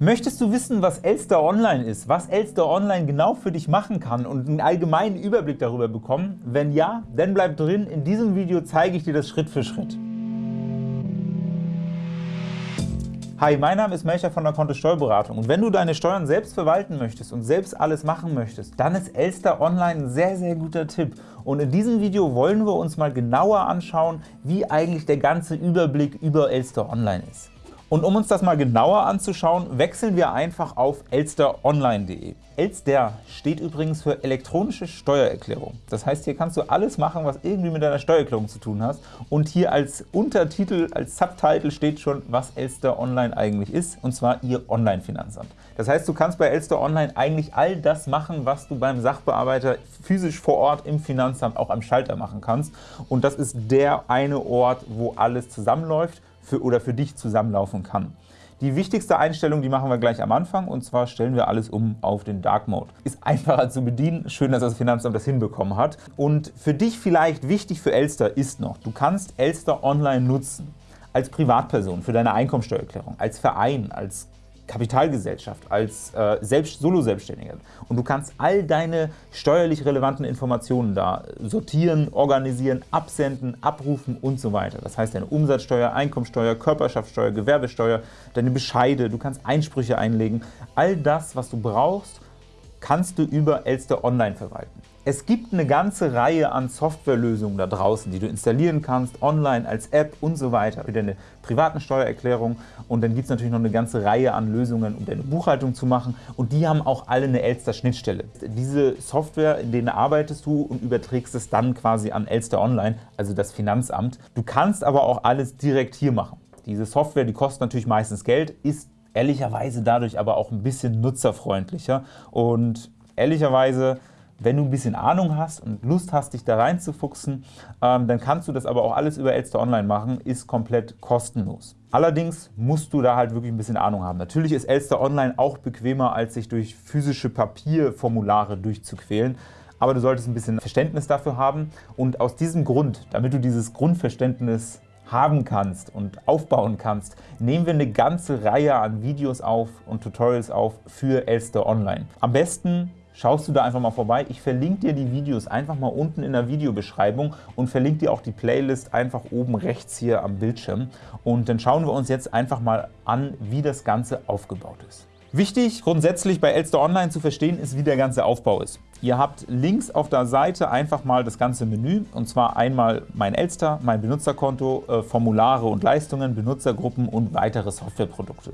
Möchtest du wissen, was Elster Online ist, was Elster Online genau für dich machen kann und einen allgemeinen Überblick darüber bekommen? Wenn ja, dann bleib drin. In diesem Video zeige ich dir das Schritt für Schritt. Hi, mein Name ist Melcher von der Kontist Steuerberatung und wenn du deine Steuern selbst verwalten möchtest und selbst alles machen möchtest, dann ist Elster Online ein sehr, sehr guter Tipp. Und in diesem Video wollen wir uns mal genauer anschauen, wie eigentlich der ganze Überblick über Elster Online ist. Und um uns das mal genauer anzuschauen, wechseln wir einfach auf elsteronline.de. Elster steht übrigens für elektronische Steuererklärung. Das heißt, hier kannst du alles machen, was irgendwie mit deiner Steuererklärung zu tun hast. Und hier als Untertitel, als Subtitle steht schon, was Elster Online eigentlich ist, und zwar ihr Online-Finanzamt. Das heißt, du kannst bei Elster Online eigentlich all das machen, was du beim Sachbearbeiter physisch vor Ort im Finanzamt auch am Schalter machen kannst. Und das ist der eine Ort, wo alles zusammenläuft für, oder für dich zusammenlaufen kann. Die wichtigste Einstellung, die machen wir gleich am Anfang, und zwar stellen wir alles um auf den Dark Mode. Ist einfacher zu bedienen, schön, dass das Finanzamt das hinbekommen hat. Und für dich vielleicht wichtig für Elster ist noch, du kannst Elster online nutzen als Privatperson für deine Einkommensteuererklärung, als Verein, als Kapitalgesellschaft, als äh, Selbst Solo-Selbstständiger. Und du kannst all deine steuerlich relevanten Informationen da sortieren, organisieren, absenden, abrufen und so weiter. Das heißt, deine Umsatzsteuer, Einkommensteuer, Körperschaftssteuer, Gewerbesteuer, deine Bescheide, du kannst Einsprüche einlegen. All das, was du brauchst, kannst du über Elster Online verwalten. Es gibt eine ganze Reihe an Softwarelösungen da draußen, die du installieren kannst, online, als App und so weiter, für deine privaten Steuererklärung. Und dann gibt es natürlich noch eine ganze Reihe an Lösungen, um deine Buchhaltung zu machen. Und die haben auch alle eine Elster-Schnittstelle. Diese Software, in denen arbeitest du und überträgst es dann quasi an Elster Online, also das Finanzamt. Du kannst aber auch alles direkt hier machen. Diese Software, die kostet natürlich meistens Geld, ist ehrlicherweise dadurch aber auch ein bisschen nutzerfreundlicher. Und ehrlicherweise wenn du ein bisschen Ahnung hast und Lust hast, dich da reinzufuchsen, ähm, dann kannst du das aber auch alles über Elster Online machen, ist komplett kostenlos. Allerdings musst du da halt wirklich ein bisschen Ahnung haben. Natürlich ist Elster Online auch bequemer, als sich durch physische Papierformulare durchzuquälen, aber du solltest ein bisschen Verständnis dafür haben und aus diesem Grund, damit du dieses Grundverständnis haben kannst und aufbauen kannst, nehmen wir eine ganze Reihe an Videos auf und Tutorials auf für Elster Online. Am besten schaust du da einfach mal vorbei. Ich verlinke dir die Videos einfach mal unten in der Videobeschreibung und verlinke dir auch die Playlist einfach oben rechts hier am Bildschirm. Und dann schauen wir uns jetzt einfach mal an, wie das Ganze aufgebaut ist. Wichtig grundsätzlich bei Elster Online zu verstehen ist, wie der ganze Aufbau ist. Ihr habt links auf der Seite einfach mal das ganze Menü, und zwar einmal mein Elster, mein Benutzerkonto, äh, Formulare und Leistungen, Benutzergruppen und weitere Softwareprodukte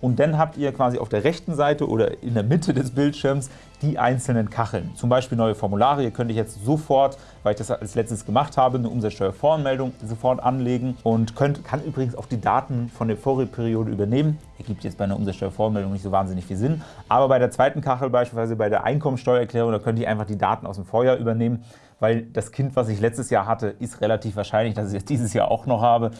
und dann habt ihr quasi auf der rechten Seite oder in der Mitte des Bildschirms die einzelnen Kacheln. Zum Beispiel neue Formulare. Hier könnte ich jetzt sofort, weil ich das als letztes gemacht habe, eine Umsatzsteuervoranmeldung sofort anlegen und könnt, kann übrigens auch die Daten von der Vorperiode übernehmen. Ergibt jetzt bei einer Umsatzsteuervoranmeldung nicht so wahnsinnig viel Sinn. Aber bei der zweiten Kachel, beispielsweise bei der Einkommensteuererklärung, da könnt ihr einfach die Daten aus dem Vorjahr übernehmen, weil das Kind, was ich letztes Jahr hatte, ist relativ wahrscheinlich, dass ich es dieses Jahr auch noch habe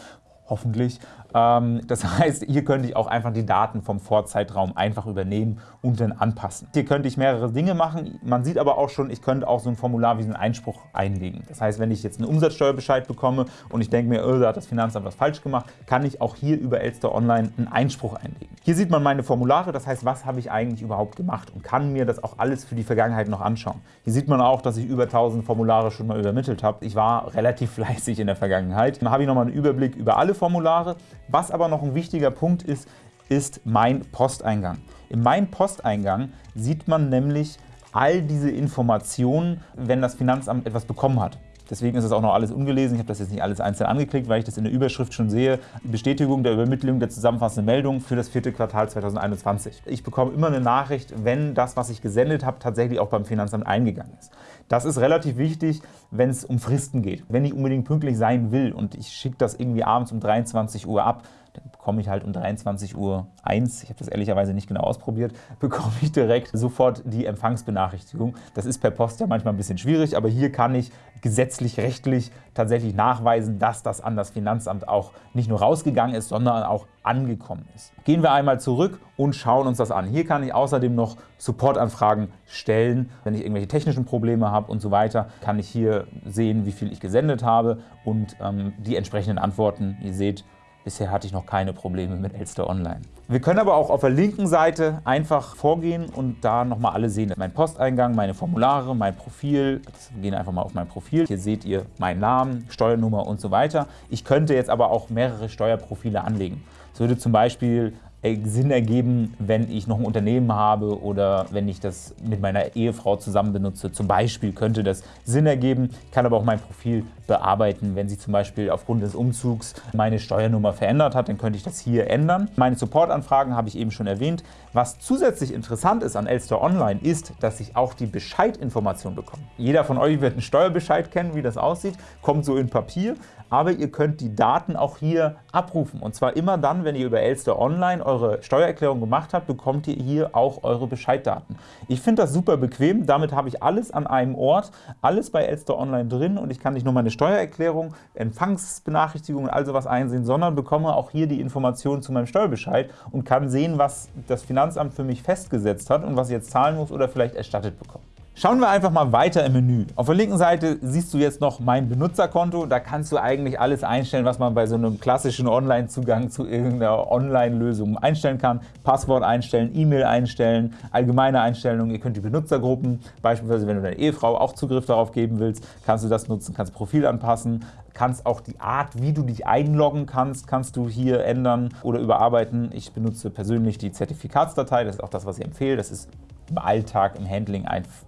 hoffentlich. Ähm, das heißt, hier könnte ich auch einfach die Daten vom Vorzeitraum einfach übernehmen und dann anpassen. Hier könnte ich mehrere Dinge machen. Man sieht aber auch schon, ich könnte auch so ein Formular wie einen Einspruch einlegen. Das heißt, wenn ich jetzt einen Umsatzsteuerbescheid bekomme und ich denke mir, oh, da hat das Finanzamt was falsch gemacht, kann ich auch hier über Elster Online einen Einspruch einlegen. Hier sieht man meine Formulare, das heißt, was habe ich eigentlich überhaupt gemacht und kann mir das auch alles für die Vergangenheit noch anschauen. Hier sieht man auch, dass ich über 1000 Formulare schon mal übermittelt habe. Ich war relativ fleißig in der Vergangenheit. Dann habe ich nochmal einen Überblick über alle Formulare. Was aber noch ein wichtiger Punkt ist, ist mein Posteingang. In meinem Posteingang sieht man nämlich all diese Informationen, wenn das Finanzamt etwas bekommen hat. Deswegen ist es auch noch alles ungelesen. Ich habe das jetzt nicht alles einzeln angeklickt, weil ich das in der Überschrift schon sehe. Bestätigung der Übermittlung der zusammenfassenden Meldung für das vierte Quartal 2021. Ich bekomme immer eine Nachricht, wenn das, was ich gesendet habe, tatsächlich auch beim Finanzamt eingegangen ist. Das ist relativ wichtig, wenn es um Fristen geht. Wenn ich unbedingt pünktlich sein will und ich schicke das irgendwie abends um 23 Uhr ab, dann bekomme ich halt um 23 Uhr 1, ich habe das ehrlicherweise nicht genau ausprobiert, bekomme ich direkt sofort die Empfangsbenachrichtigung. Das ist per Post ja manchmal ein bisschen schwierig, aber hier kann ich gesetzlich, rechtlich tatsächlich nachweisen, dass das an das Finanzamt auch nicht nur rausgegangen ist, sondern auch angekommen ist. Gehen wir einmal zurück und schauen uns das an. Hier kann ich außerdem noch Supportanfragen stellen. Wenn ich irgendwelche technischen Probleme habe und so weiter, kann ich hier sehen, wie viel ich gesendet habe und ähm, die entsprechenden Antworten. Ihr seht, Bisher hatte ich noch keine Probleme mit Elster Online. Wir können aber auch auf der linken Seite einfach vorgehen und da nochmal alle sehen. Mein Posteingang, meine Formulare, mein Profil. Wir gehen einfach mal auf mein Profil. Hier seht ihr meinen Namen, Steuernummer und so weiter. Ich könnte jetzt aber auch mehrere Steuerprofile anlegen. Es würde zum Beispiel Sinn ergeben, wenn ich noch ein Unternehmen habe oder wenn ich das mit meiner Ehefrau zusammen benutze. Zum Beispiel könnte das Sinn ergeben. Ich kann aber auch mein Profil bearbeiten. Wenn sie zum Beispiel aufgrund des Umzugs meine Steuernummer verändert hat, dann könnte ich das hier ändern. Meine Supportanfragen habe ich eben schon erwähnt. Was zusätzlich interessant ist an Elster Online, ist, dass ich auch die Bescheidinformation bekomme. Jeder von euch wird einen Steuerbescheid kennen, wie das aussieht, kommt so in Papier aber ihr könnt die Daten auch hier abrufen. Und zwar immer dann, wenn ihr über Elster Online eure Steuererklärung gemacht habt, bekommt ihr hier auch eure Bescheiddaten. Ich finde das super bequem, damit habe ich alles an einem Ort, alles bei Elster Online drin und ich kann nicht nur meine Steuererklärung, Empfangsbenachrichtigungen und all sowas einsehen, sondern bekomme auch hier die Informationen zu meinem Steuerbescheid und kann sehen, was das Finanzamt für mich festgesetzt hat und was ich jetzt zahlen muss oder vielleicht erstattet bekomme. Schauen wir einfach mal weiter im Menü. Auf der linken Seite siehst du jetzt noch mein Benutzerkonto. Da kannst du eigentlich alles einstellen, was man bei so einem klassischen Online-Zugang zu irgendeiner Online-Lösung einstellen kann. Passwort einstellen, E-Mail einstellen, allgemeine Einstellungen. Ihr könnt die Benutzergruppen, beispielsweise wenn du deiner Ehefrau auch Zugriff darauf geben willst, kannst du das nutzen, kannst Profil anpassen, kannst auch die Art, wie du dich einloggen kannst, kannst du hier ändern oder überarbeiten. Ich benutze persönlich die Zertifikatsdatei, das ist auch das, was ich empfehle. Das ist im Alltag, im Handling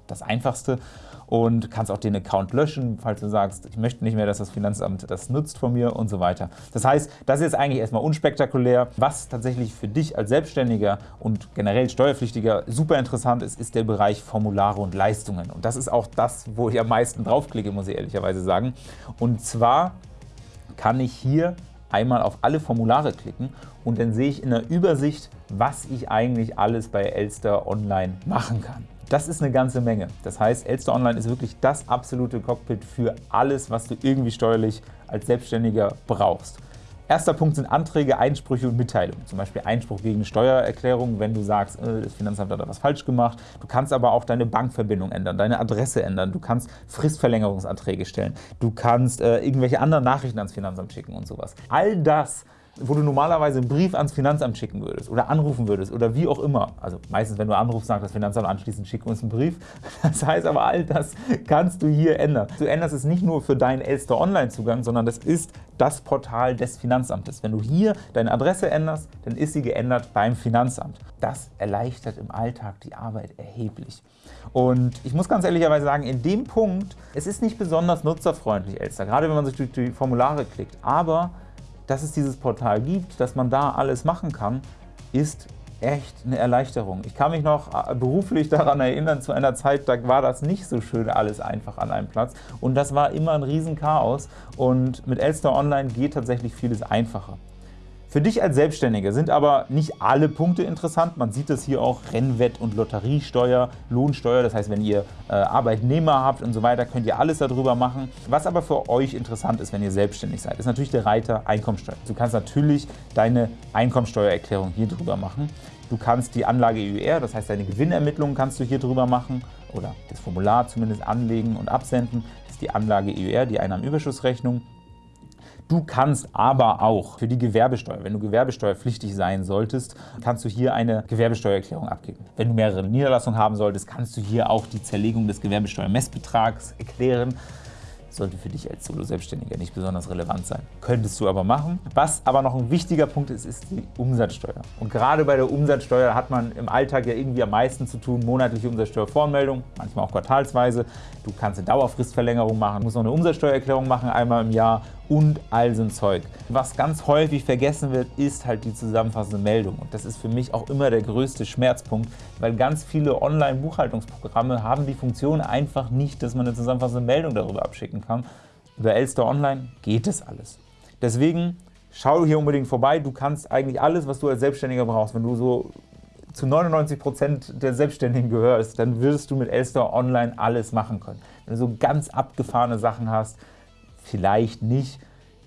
das Einfachste und kannst auch den Account löschen, falls du sagst, ich möchte nicht mehr, dass das Finanzamt das nutzt von mir und so weiter. Das heißt, das ist eigentlich erstmal unspektakulär. Was tatsächlich für dich als Selbstständiger und generell Steuerpflichtiger super interessant ist, ist der Bereich Formulare und Leistungen. Und das ist auch das, wo ich am meisten draufklicke, muss ich ehrlicherweise sagen. Und zwar kann ich hier einmal auf alle Formulare klicken und dann sehe ich in der Übersicht, was ich eigentlich alles bei Elster Online machen kann. Das ist eine ganze Menge. Das heißt, Elster Online ist wirklich das absolute Cockpit für alles, was du irgendwie steuerlich als Selbstständiger brauchst. Erster Punkt sind Anträge, Einsprüche und Mitteilungen. Zum Beispiel Einspruch gegen Steuererklärung, wenn du sagst, äh, das Finanzamt hat da was falsch gemacht. Du kannst aber auch deine Bankverbindung ändern, deine Adresse ändern. Du kannst Fristverlängerungsanträge stellen. Du kannst äh, irgendwelche anderen Nachrichten ans Finanzamt schicken und sowas. All das wo du normalerweise einen Brief ans Finanzamt schicken würdest oder anrufen würdest oder wie auch immer. Also meistens, wenn du anrufst, sagt das Finanzamt anschließend, schick uns einen Brief. Das heißt aber, all das kannst du hier ändern. Du änderst es nicht nur für deinen Elster Online-Zugang, sondern das ist das Portal des Finanzamtes. Wenn du hier deine Adresse änderst, dann ist sie geändert beim Finanzamt. Das erleichtert im Alltag die Arbeit erheblich. Und ich muss ganz ehrlicherweise sagen, in dem Punkt, es ist nicht besonders nutzerfreundlich, Elster, gerade wenn man sich durch die Formulare klickt, aber dass es dieses Portal gibt, dass man da alles machen kann, ist echt eine Erleichterung. Ich kann mich noch äh, beruflich daran erinnern, zu einer Zeit, da war das nicht so schön alles einfach an einem Platz und das war immer ein Riesenchaos und mit Elster Online geht tatsächlich vieles einfacher. Für dich als Selbstständiger sind aber nicht alle Punkte interessant. Man sieht das hier auch, Rennwett- und Lotteriesteuer, Lohnsteuer, das heißt, wenn ihr äh, Arbeitnehmer habt und so weiter, könnt ihr alles darüber machen. Was aber für euch interessant ist, wenn ihr selbstständig seid, ist natürlich der Reiter Einkommensteuer. Du kannst natürlich deine Einkommensteuererklärung hier drüber machen. Du kannst die Anlage EUR, das heißt deine Gewinnermittlungen kannst du hier drüber machen oder das Formular zumindest anlegen und absenden. Das ist die Anlage EUR, die Einnahmenüberschussrechnung. Du kannst aber auch für die Gewerbesteuer, wenn du gewerbesteuerpflichtig sein solltest, kannst du hier eine Gewerbesteuererklärung abgeben. Wenn du mehrere Niederlassungen haben solltest, kannst du hier auch die Zerlegung des Gewerbesteuermessbetrags erklären sollte für dich als Solo-Selbstständiger nicht besonders relevant sein. Könntest du aber machen. Was aber noch ein wichtiger Punkt ist, ist die Umsatzsteuer. Und gerade bei der Umsatzsteuer hat man im Alltag ja irgendwie am meisten zu tun. Monatliche Umsatzsteuervoranmeldung, manchmal auch quartalsweise. Du kannst eine Dauerfristverlängerung machen, musst noch eine Umsatzsteuererklärung machen, einmal im Jahr und all so ein Zeug. Was ganz häufig vergessen wird, ist halt die zusammenfassende Meldung. Und das ist für mich auch immer der größte Schmerzpunkt, weil ganz viele Online-Buchhaltungsprogramme haben die Funktion einfach nicht, dass man eine zusammenfassende Meldung darüber abschicken kann. Über Elster Online geht es alles. Deswegen schau hier unbedingt vorbei. Du kannst eigentlich alles, was du als Selbstständiger brauchst, wenn du so zu 99% der Selbstständigen gehörst, dann wirst du mit Elster Online alles machen können. Wenn du so ganz abgefahrene Sachen hast, vielleicht nicht.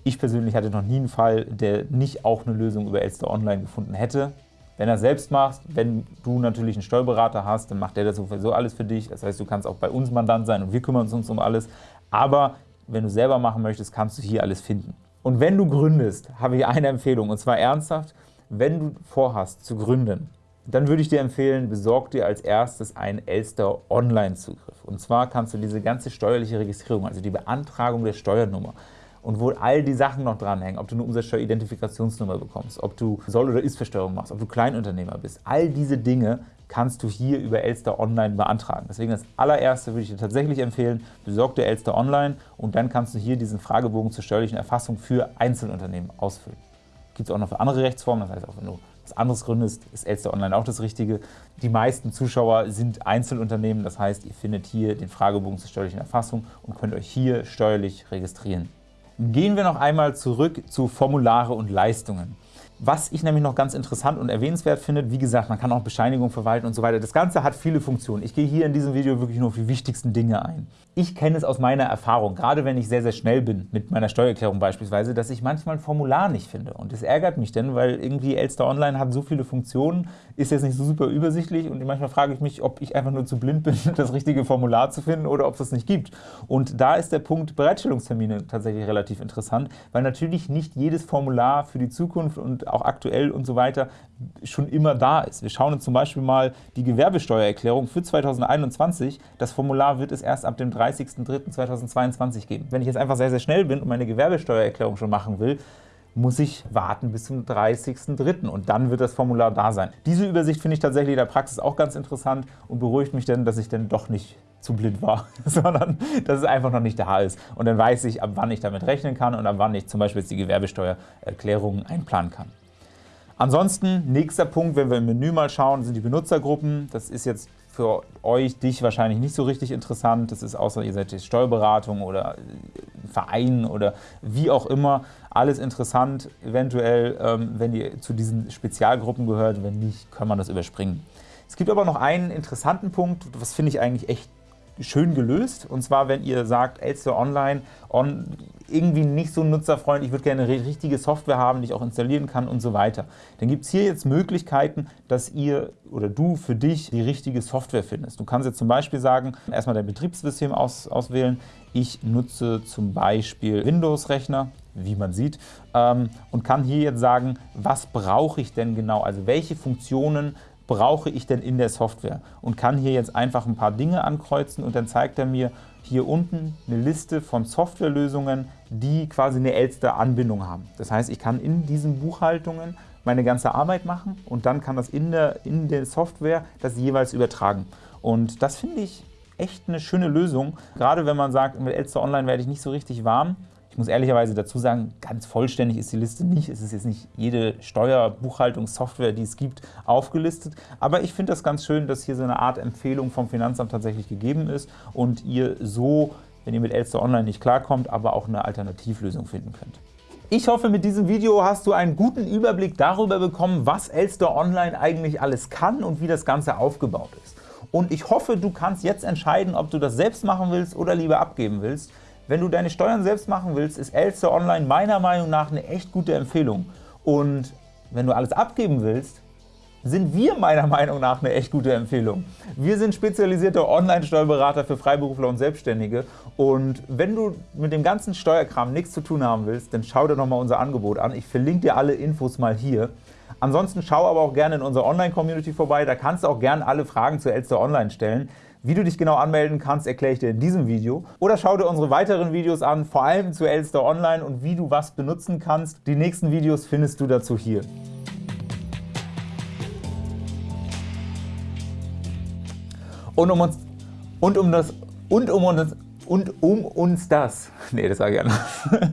Ich persönlich hatte noch nie einen Fall, der nicht auch eine Lösung über Elster Online gefunden hätte. Wenn er selbst machst, wenn du natürlich einen Steuerberater hast, dann macht der das sowieso alles für dich. Das heißt, du kannst auch bei uns Mandant sein und wir kümmern uns um alles. Aber wenn du selber machen möchtest, kannst du hier alles finden. Und wenn du gründest, habe ich eine Empfehlung, und zwar ernsthaft, wenn du vorhast zu gründen, dann würde ich dir empfehlen, besorg dir als erstes einen Elster Online-Zugriff. Und zwar kannst du diese ganze steuerliche Registrierung, also die Beantragung der Steuernummer, und wo all die Sachen noch dranhängen, ob du eine Umsatzsteueridentifikationsnummer bekommst, ob du Soll- oder Ist-Versteuerung machst, ob du Kleinunternehmer bist, all diese Dinge kannst du hier über Elster Online beantragen. Deswegen das allererste würde ich dir tatsächlich empfehlen, besorg dir Elster Online und dann kannst du hier diesen Fragebogen zur steuerlichen Erfassung für Einzelunternehmen ausfüllen. Gibt es auch noch für andere Rechtsformen, das heißt auch wenn du was anderes gründest, ist Elster Online auch das Richtige. Die meisten Zuschauer sind Einzelunternehmen, das heißt, ihr findet hier den Fragebogen zur steuerlichen Erfassung und könnt euch hier steuerlich registrieren. Gehen wir noch einmal zurück zu Formulare und Leistungen. Was ich nämlich noch ganz interessant und erwähnenswert finde, wie gesagt, man kann auch Bescheinigung verwalten und so weiter. Das Ganze hat viele Funktionen. Ich gehe hier in diesem Video wirklich nur auf die wichtigsten Dinge ein. Ich kenne es aus meiner Erfahrung, gerade wenn ich sehr, sehr schnell bin, mit meiner Steuererklärung beispielsweise, dass ich manchmal ein Formular nicht finde. Und das ärgert mich denn, weil irgendwie Elster Online hat so viele Funktionen, ist jetzt nicht so super übersichtlich und manchmal frage ich mich, ob ich einfach nur zu blind bin, das richtige Formular zu finden oder ob es das nicht gibt. Und da ist der Punkt Bereitstellungstermine tatsächlich relativ interessant, weil natürlich nicht jedes Formular für die Zukunft und auch aktuell und so weiter schon immer da ist. Wir schauen uns zum Beispiel mal die Gewerbesteuererklärung für 2021. Das Formular wird es erst ab dem 30.03.2022 geben. Wenn ich jetzt einfach sehr, sehr schnell bin und meine Gewerbesteuererklärung schon machen will, muss ich warten bis zum 30.03. und dann wird das Formular da sein. Diese Übersicht finde ich tatsächlich in der Praxis auch ganz interessant und beruhigt mich dann, dass ich dann doch nicht zu blind war, sondern dass es einfach noch nicht da ist. Und dann weiß ich, ab wann ich damit rechnen kann und ab wann ich zum Beispiel jetzt die Gewerbesteuererklärung einplanen kann. Ansonsten, nächster Punkt, wenn wir im Menü mal schauen, sind die Benutzergruppen. Das ist jetzt für euch, dich wahrscheinlich nicht so richtig interessant. Das ist außer ihr seid jetzt Steuerberatung oder Verein oder wie auch immer, alles interessant, eventuell, ähm, wenn ihr zu diesen Spezialgruppen gehört. Wenn nicht, kann man das überspringen. Es gibt aber noch einen interessanten Punkt, was finde ich eigentlich echt schön gelöst. Und zwar, wenn ihr sagt, Elster Online on, irgendwie nicht so nutzerfreundlich, ich würde gerne eine richtige Software haben, die ich auch installieren kann und so weiter. Dann gibt es hier jetzt Möglichkeiten, dass ihr oder du für dich die richtige Software findest. Du kannst jetzt zum Beispiel sagen, erstmal dein Betriebssystem aus, auswählen. Ich nutze zum Beispiel Windows-Rechner, wie man sieht, ähm, und kann hier jetzt sagen, was brauche ich denn genau, also welche Funktionen brauche ich denn in der Software und kann hier jetzt einfach ein paar Dinge ankreuzen und dann zeigt er mir hier unten eine Liste von Softwarelösungen, die quasi eine Elster-Anbindung haben. Das heißt, ich kann in diesen Buchhaltungen meine ganze Arbeit machen und dann kann das in der, in der Software das jeweils übertragen. Und das finde ich echt eine schöne Lösung, gerade wenn man sagt, mit Elster Online werde ich nicht so richtig warm, ich muss ehrlicherweise dazu sagen, ganz vollständig ist die Liste nicht. Es ist jetzt nicht jede Steuerbuchhaltungssoftware, die es gibt, aufgelistet. Aber ich finde das ganz schön, dass hier so eine Art Empfehlung vom Finanzamt tatsächlich gegeben ist und ihr so, wenn ihr mit Elster Online nicht klarkommt, aber auch eine Alternativlösung finden könnt. Ich hoffe, mit diesem Video hast du einen guten Überblick darüber bekommen, was Elster Online eigentlich alles kann und wie das Ganze aufgebaut ist. Und ich hoffe, du kannst jetzt entscheiden, ob du das selbst machen willst oder lieber abgeben willst. Wenn du deine Steuern selbst machen willst, ist Elster Online meiner Meinung nach eine echt gute Empfehlung. Und wenn du alles abgeben willst, sind wir meiner Meinung nach eine echt gute Empfehlung. Wir sind spezialisierte Online-Steuerberater für Freiberufler und Selbstständige und wenn du mit dem ganzen Steuerkram nichts zu tun haben willst, dann schau dir nochmal unser Angebot an. Ich verlinke dir alle Infos mal hier. Ansonsten schau aber auch gerne in unserer Online-Community vorbei, da kannst du auch gerne alle Fragen zu Elster Online stellen. Wie du dich genau anmelden kannst, erkläre ich dir in diesem Video. Oder schau dir unsere weiteren Videos an, vor allem zu Elster Online und wie du was benutzen kannst. Die nächsten Videos findest du dazu hier. Und um uns und um das und um uns und um uns das, nee, das sage ich anders.